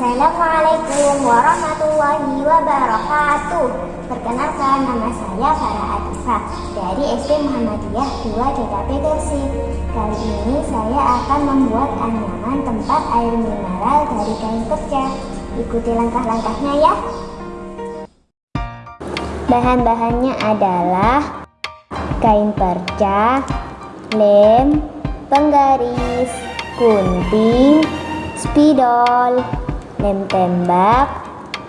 Assalamualaikum warahmatullahi wabarakatuh. Perkenalkan nama saya Farah Atifa dari SD Muhammadiyah 2 DKP Gersik Kali ini saya akan membuat anyaman tempat air mineral dari kain perca Ikuti langkah-langkahnya ya. Bahan-bahannya adalah kain perca, lem, penggaris, gunting, spidol, lem tembak,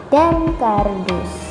dan kardus.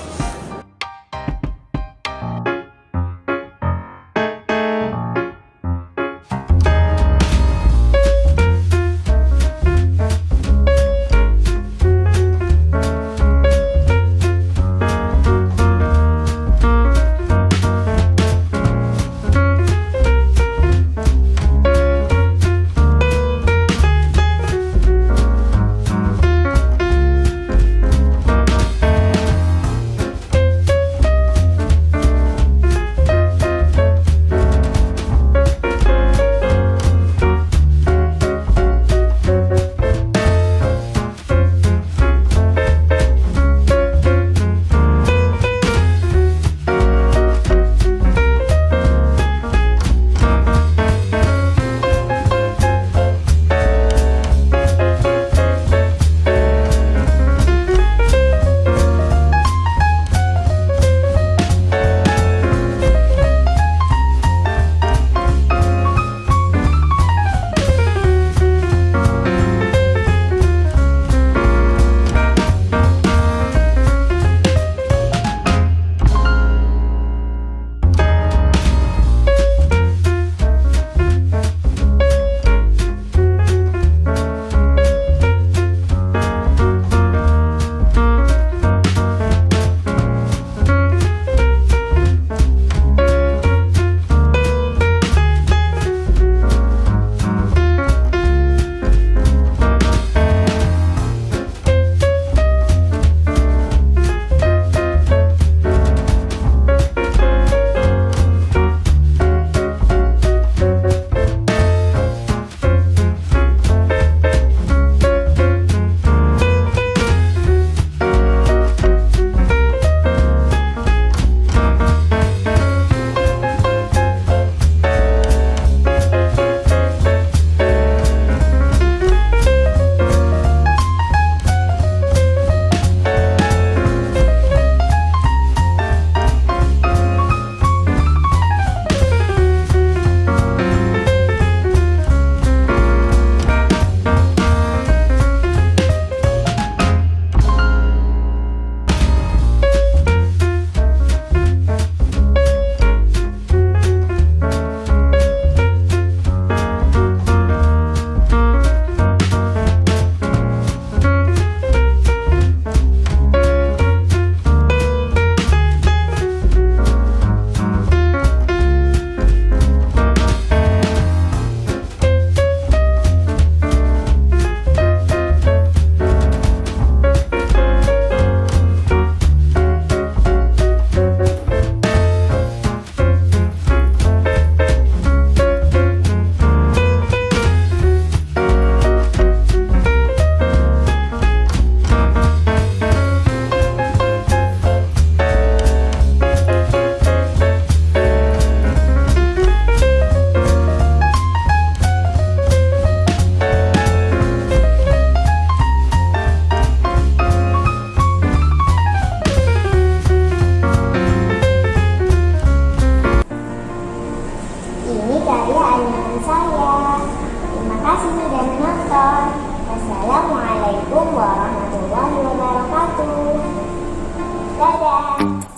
Thank you.